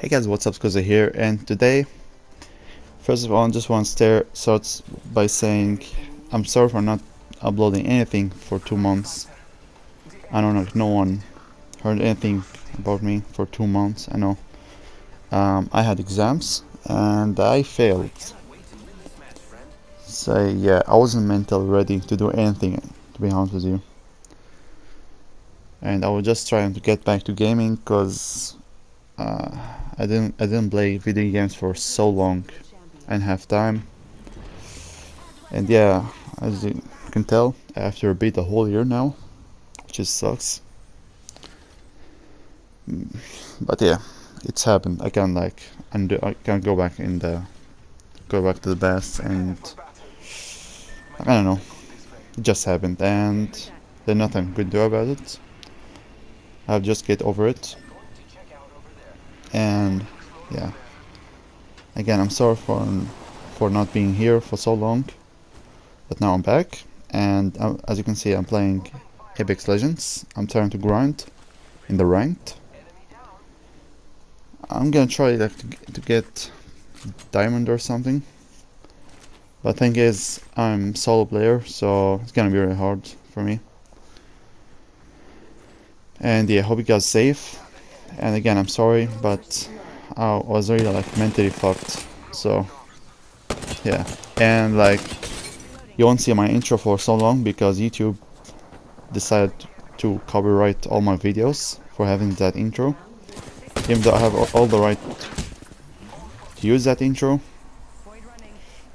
Hey guys, what's up, Skoza here, and today, first of all, I just want to start, start by saying I'm sorry for not uploading anything for two months. I don't know if no one heard anything about me for two months, I know. Um, I had exams, and I failed. So yeah, I wasn't mentally ready to do anything, to be honest with you. And I was just trying to get back to gaming, because uh, I didn't I didn't play video games for so long and have time. And yeah as you can tell after a bit a whole year now which just sucks. But yeah it's happened. I can like undo I can go back in the go back to the best and I don't know. It just happened and there's nothing I could do about it. I'll just get over it and yeah. Again I'm sorry for for not being here for so long but now I'm back. And uh, as you can see I'm playing Apex Legends. I'm trying to grind in the ranked. I'm gonna try like, to, to get diamond or something. But thing is I'm solo player so it's gonna be really hard for me. And yeah hope you guys safe and again I'm sorry but I was really like mentally fucked so yeah. And like you won't see my intro for so long because YouTube decided to copyright all my videos for having that intro. Even though I have all the right to use that intro.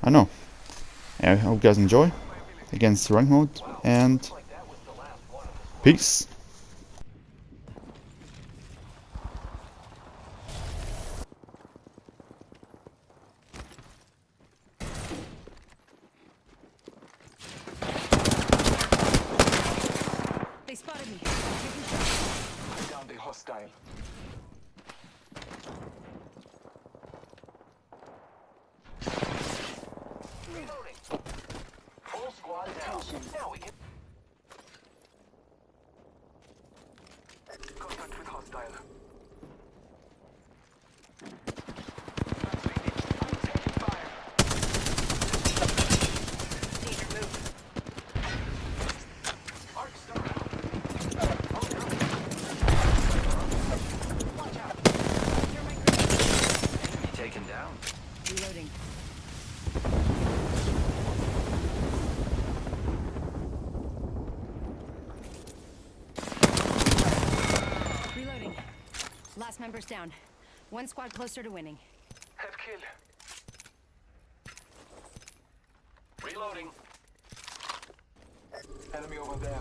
I know. I hope you guys enjoy. Against rank mode and peace hostile. Member's down. One squad closer to winning. Head kill. Reloading. Enemy over there.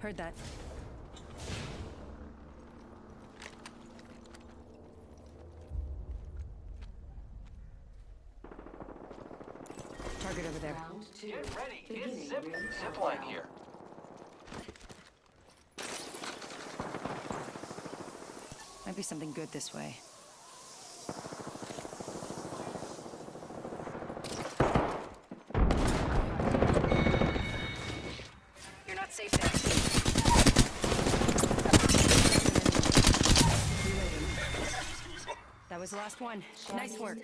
Heard that. Target over there. Get ready. It's zip. Zip line here. Be something good this way. You're not safe there. That was the last one. Nice work.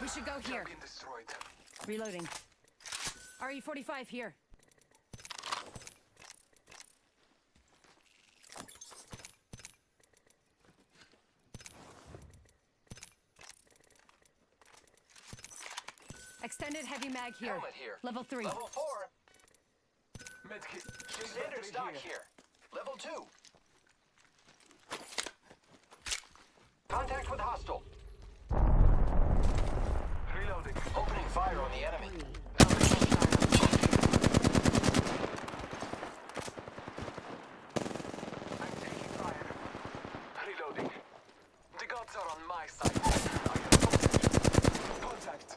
We should go here. Reloading. RE-45 here. Extended heavy mag here. Helmet here. Level 3. Level 4. Medkit. Standard stock here. here. Level 2. Contact with hostile. Reloading. Opening fire on the enemy. I'm taking fire. Reloading. The gods are on my side. Contact.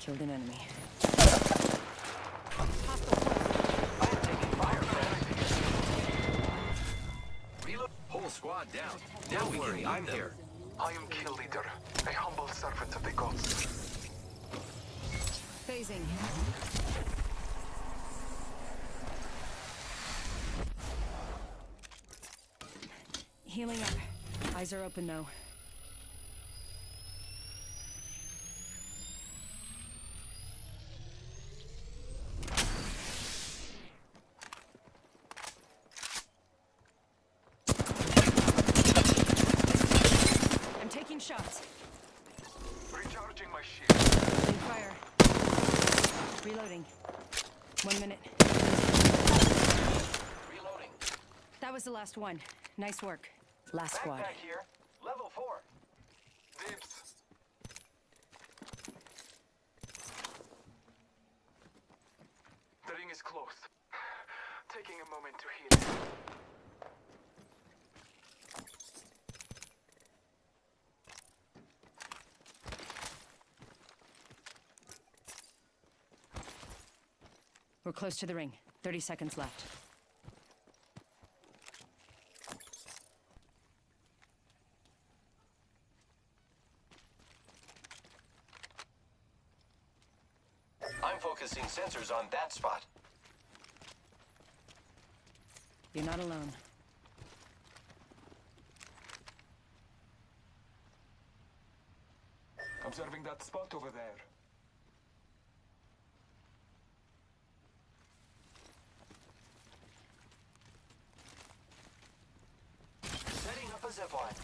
Killed an enemy. Whole squad down. Don't worry, I'm here. I am kill leader. A humble servant of the gods. Phasing. Healing up. Eyes are open though. I'm taking shots. Recharging my shield. Opening fire. Reloading. One minute. Reloading. That was the last one. Nice work. Last squad. Backpack here. Level four. Dibs. The ring is close. Taking a moment to heal. We're close to the ring. 30 seconds left. I'm focusing sensors on that spot. You're not alone. Observing that spot over there. Zipline.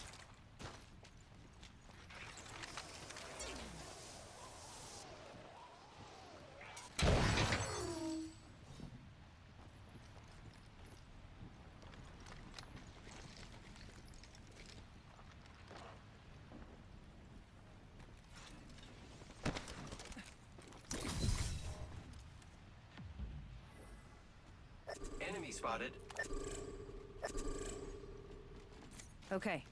Enemy spotted. Okay.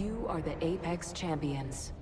You are the Apex Champions.